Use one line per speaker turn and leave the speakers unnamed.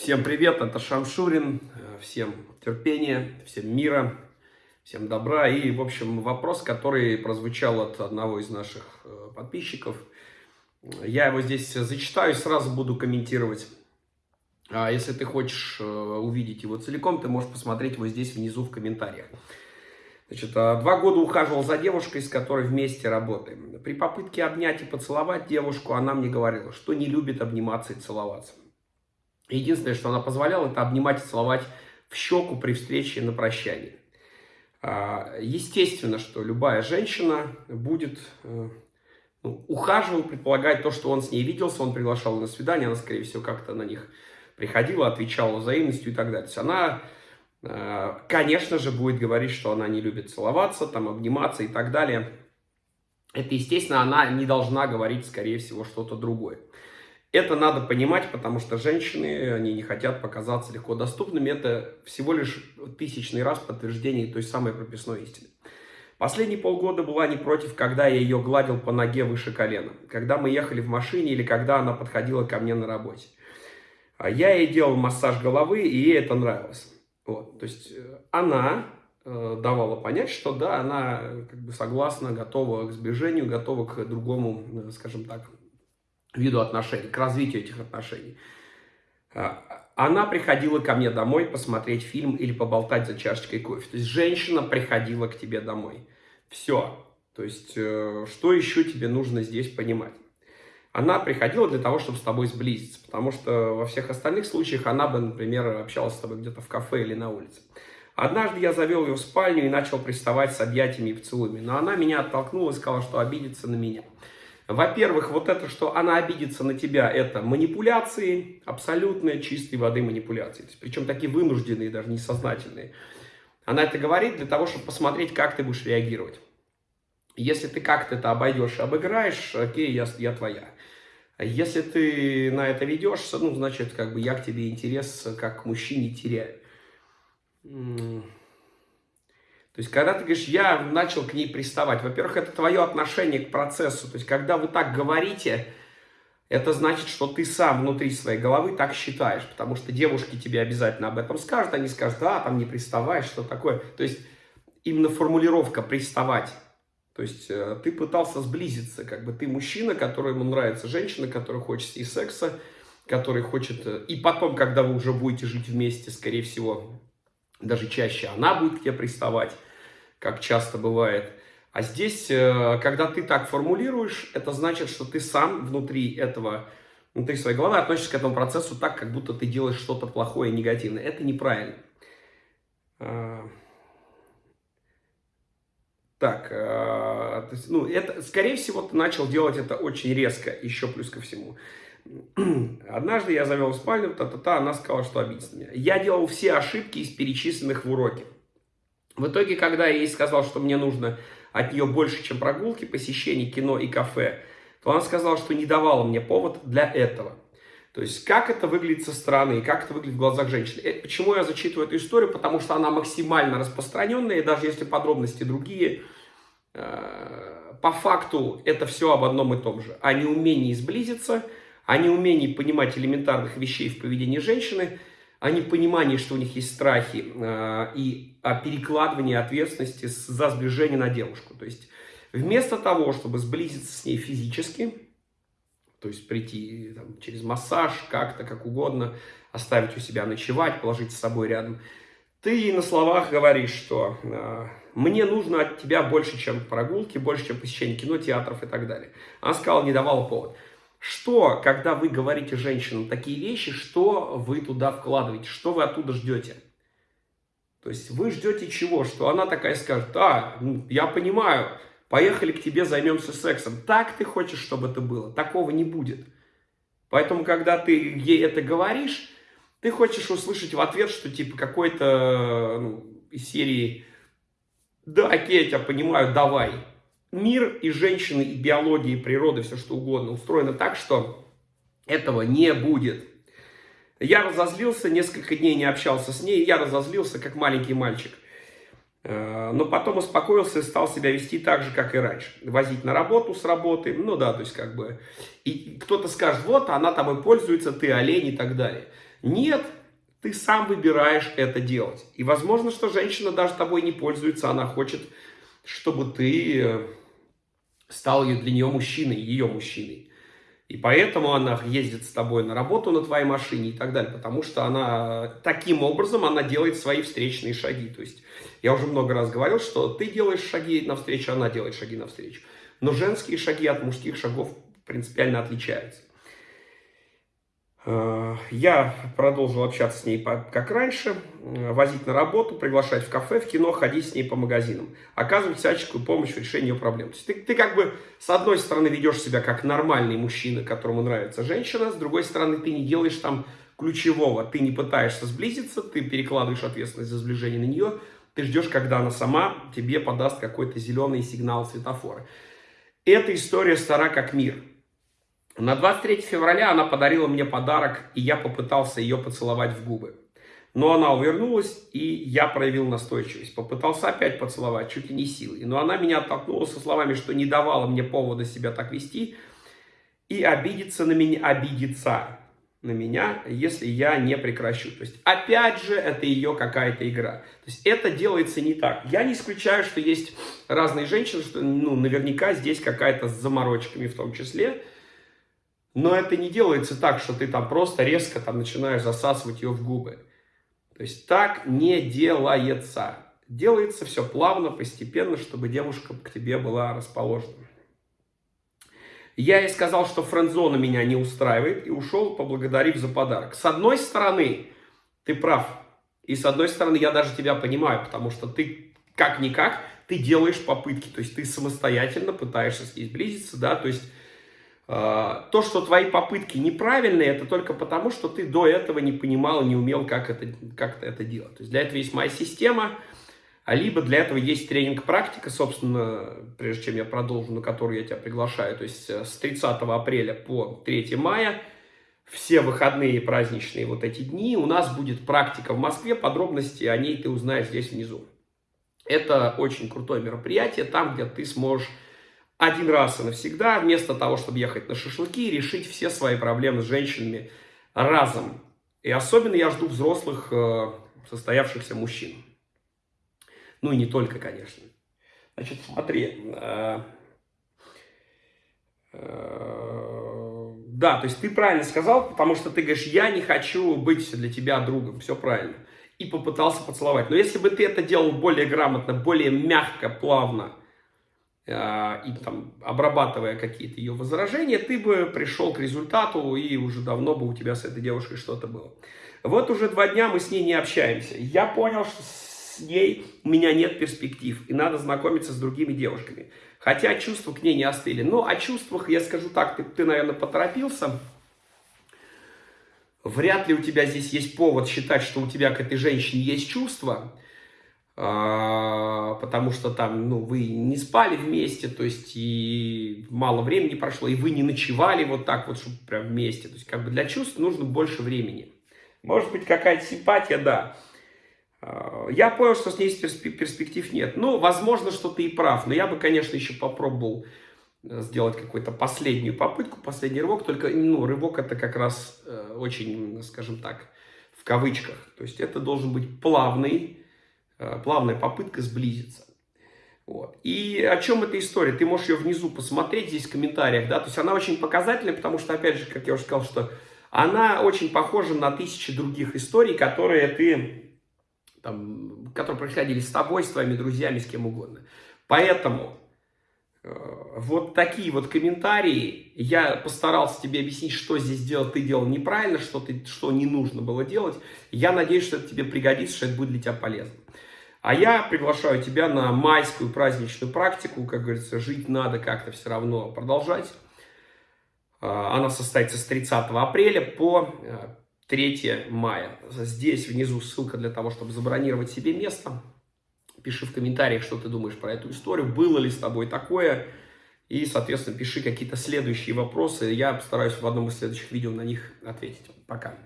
Всем привет, это Шамшурин. Всем терпения, всем мира, всем добра. И, в общем, вопрос, который прозвучал от одного из наших э, подписчиков. Я его здесь зачитаю и сразу буду комментировать. А если ты хочешь э, увидеть его целиком, ты можешь посмотреть его здесь внизу в комментариях. Значит, а, два года ухаживал за девушкой, с которой вместе работаем. При попытке обнять и поцеловать девушку, она мне говорила, что не любит обниматься и целоваться. Единственное, что она позволяла, это обнимать и целовать в щеку при встрече на прощании. А, естественно, что любая женщина будет э, ну, ухаживал, предполагает то, что он с ней виделся, он приглашал на свидание, она, скорее всего, как-то на них приходила, отвечала взаимностью и так далее. Она, э, конечно же, будет говорить, что она не любит целоваться, там, обниматься и так далее. Это, естественно, она не должна говорить, скорее всего, что-то другое. Это надо понимать, потому что женщины, они не хотят показаться легко доступными. Это всего лишь тысячный раз подтверждение той самой прописной истины. Последние полгода была не против, когда я ее гладил по ноге выше колена. Когда мы ехали в машине или когда она подходила ко мне на работе. А я ей делал массаж головы, и ей это нравилось. Вот. То есть э, она э, давала понять, что да, она как бы согласна, готова к сближению, готова к другому, э, скажем так, виду отношений, к развитию этих отношений. А, она приходила ко мне домой посмотреть фильм или поболтать за чашечкой кофе. То есть женщина приходила к тебе домой. Все. То есть э, что еще тебе нужно здесь понимать? Она приходила для того, чтобы с тобой сблизиться, потому что во всех остальных случаях она бы, например, общалась с тобой где-то в кафе или на улице. Однажды я завел ее в спальню и начал приставать с объятиями и поцелуями, но она меня оттолкнула и сказала, что обидится на меня. Во-первых, вот это, что она обидится на тебя, это манипуляции, абсолютно чистой воды манипуляции. Причем такие вынужденные, даже несознательные. Она это говорит для того, чтобы посмотреть, как ты будешь реагировать. Если ты как-то это обойдешь, обыграешь, окей, я, я твоя. Если ты на это ведешься, ну, значит, как бы я к тебе интерес как к мужчине теряю. То есть, когда ты говоришь, я начал к ней приставать, во-первых, это твое отношение к процессу. То есть, когда вы так говорите, это значит, что ты сам внутри своей головы так считаешь. Потому что девушки тебе обязательно об этом скажут. Они скажут, да, там не приставай, что такое. То есть, именно формулировка «приставать». То есть, э, ты пытался сблизиться. Как бы ты мужчина, которому нравится женщина, которая хочет и секса, который хочет... Э, и потом, когда вы уже будете жить вместе, скорее всего, даже чаще она будет к тебе приставать как часто бывает. А здесь, э, когда ты так формулируешь, это значит, что ты сам внутри этого, внутри своей головы относишься к этому процессу так, как будто ты делаешь что-то плохое негативное. Это неправильно. А, так, а, ну, это, скорее всего, ты начал делать это очень резко, еще плюс ко всему. Однажды я завел в спальню, та-та-та, она сказала, что обидится меня. Я делал все ошибки из перечисленных в уроке. В итоге, когда я ей сказал, что мне нужно от нее больше, чем прогулки, посещений кино и кафе, то она сказала, что не давала мне повод для этого. То есть, как это выглядит со стороны, как это выглядит в глазах женщины. Э, почему я зачитываю эту историю? Потому что она максимально распространенная, и даже если подробности другие, э, по факту это все об одном и том же. О неумении сблизиться, о неумении понимать элементарных вещей в поведении женщины – о непонимании, что у них есть страхи, э, и о перекладывании ответственности за сближение на девушку. То есть вместо того, чтобы сблизиться с ней физически, то есть прийти там, через массаж, как-то, как угодно, оставить у себя ночевать, положить с собой рядом, ты на словах говоришь, что мне нужно от тебя больше, чем прогулки, больше, чем посещение кино, театров и так далее. Она сказала, не давала повод. Что, когда вы говорите женщинам такие вещи, что вы туда вкладываете, что вы оттуда ждете? То есть вы ждете чего? Что она такая скажет, а, я понимаю, поехали к тебе, займемся сексом. Так ты хочешь, чтобы это было? Такого не будет. Поэтому, когда ты ей это говоришь, ты хочешь услышать в ответ, что типа какой-то ну, из серии «Да, окей, я тебя понимаю, давай» мир и женщины, и биология, и природа, все что угодно устроено так, что этого не будет. Я разозлился, несколько дней не общался с ней, я разозлился, как маленький мальчик. Э, но потом успокоился и стал себя вести так же, как и раньше. Возить на работу с работы, ну да, то есть как бы... И кто-то скажет, вот, она тобой пользуется, ты олень и так далее. Нет, ты сам выбираешь это делать. И возможно, что женщина даже тобой не пользуется, она хочет, чтобы ты э, стал для нее мужчиной, ее мужчиной. И поэтому она ездит с тобой на работу на твоей машине и так далее, потому что она таким образом она делает свои встречные шаги. То есть я уже много раз говорил, что ты делаешь шаги навстречу, она делает шаги навстречу. Но женские шаги от мужских шагов принципиально отличаются. Э, я продолжил общаться с ней как раньше, э, возить на работу, приглашать в кафе, в кино, ходить с ней по магазинам, оказывать всяческую помощь в решении ее проблем. То есть ты, ты как бы с одной стороны ведешь себя как нормальный мужчина, которому нравится женщина, с другой стороны ты не делаешь там ключевого, ты не пытаешься сблизиться, ты перекладываешь ответственность за сближение на нее, ты ждешь, когда она сама тебе подаст какой-то зеленый сигнал светофора. Эта история стара как мир. На 23 февраля она подарила мне подарок, и я попытался ее поцеловать в губы. Но она увернулась, и я проявил настойчивость. Попытался опять поцеловать, чуть ли не силой. Но она меня оттолкнула со словами, что не давала мне повода себя так вести. И обидится на меня, обидится на меня, если я не прекращу. То есть, опять же, это ее какая-то игра. То есть, это делается не так. Я не исключаю, что есть разные женщины, что ну, наверняка здесь какая-то с заморочками в том числе. Но это не делается так, что ты там просто резко там начинаешь засасывать ее в губы. То есть так не делается. Делается все плавно, постепенно, чтобы девушка к тебе была расположена. Я ей сказал, что френдзона меня не устраивает, и ушел, поблагодарив за подарок. С одной стороны, ты прав. И с одной стороны, я даже тебя понимаю, потому что ты как-никак, ты делаешь попытки. То есть ты самостоятельно пытаешься с ней сблизиться, да, то есть то, что твои попытки неправильные, это только потому, что ты до этого не понимал, не умел, как это, как это делать. То есть для этого есть моя система, а либо для этого есть тренинг-практика, собственно, прежде чем я продолжу, на которую я тебя приглашаю. То есть э, с 30 апреля по 3 мая, все выходные праздничные вот эти дни, у нас будет практика в Москве, подробности о ней ты узнаешь здесь внизу. Это очень крутое мероприятие, там, где ты сможешь один раз и навсегда, вместо того, чтобы ехать на шашлыки, решить все свои проблемы с женщинами разом. И особенно я жду взрослых, э, состоявшихся мужчин. Ну и не только, конечно. Значит, смотри. Э, э, да, то есть ты правильно сказал, потому что ты говоришь, я не хочу быть для тебя другом. Все правильно. И попытался поцеловать. Но если бы ты это делал более грамотно, более мягко, плавно, и там, обрабатывая какие-то ее возражения, ты бы пришел к результату, и уже давно бы у тебя с этой девушкой что-то было. Вот уже два дня мы с ней не общаемся. Я понял, что с ней у меня нет перспектив, и надо знакомиться с другими девушками. Хотя чувства к ней не остыли. Но о чувствах, я скажу так, ты, ты наверное, поторопился. Вряд ли у тебя здесь есть повод считать, что у тебя к этой женщине есть чувства. А, потому что там, ну, вы не спали вместе, то есть и мало времени прошло, и вы не ночевали вот так вот, чтобы прям вместе. То есть как бы для чувств нужно больше времени. Может быть, какая-то симпатия, да. А, я понял, что с ней перспектив нет. Ну, возможно, что ты и прав, но я бы, конечно, еще попробовал э, сделать какую-то последнюю попытку, последний рывок, только, ну, рывок это как раз э, очень, скажем так, в кавычках. То есть это должен быть плавный, плавная попытка сблизиться. Вот. И о чем эта история? Ты можешь ее внизу посмотреть здесь в комментариях, да, то есть она очень показательная, потому что, опять же, как я уже сказал, что она очень похожа на тысячи других историй, которые ты, там, которые происходили с тобой, с твоими друзьями, с кем угодно. Поэтому э, вот такие вот комментарии, я постарался тебе объяснить, что здесь делать, ты делал неправильно, что, ты, что не нужно было делать. Я надеюсь, что это тебе пригодится, что это будет для тебя полезно. А я приглашаю тебя на майскую праздничную практику, как говорится, жить надо как-то все равно продолжать. А, она состоится с 30 апреля по 3 э, мая. Здесь внизу ссылка для того, чтобы забронировать себе место. Пиши в комментариях, что ты думаешь про эту историю, было ли с тобой такое. И, соответственно, пиши какие-то следующие вопросы. Я постараюсь в одном из следующих видео на них ответить. Пока.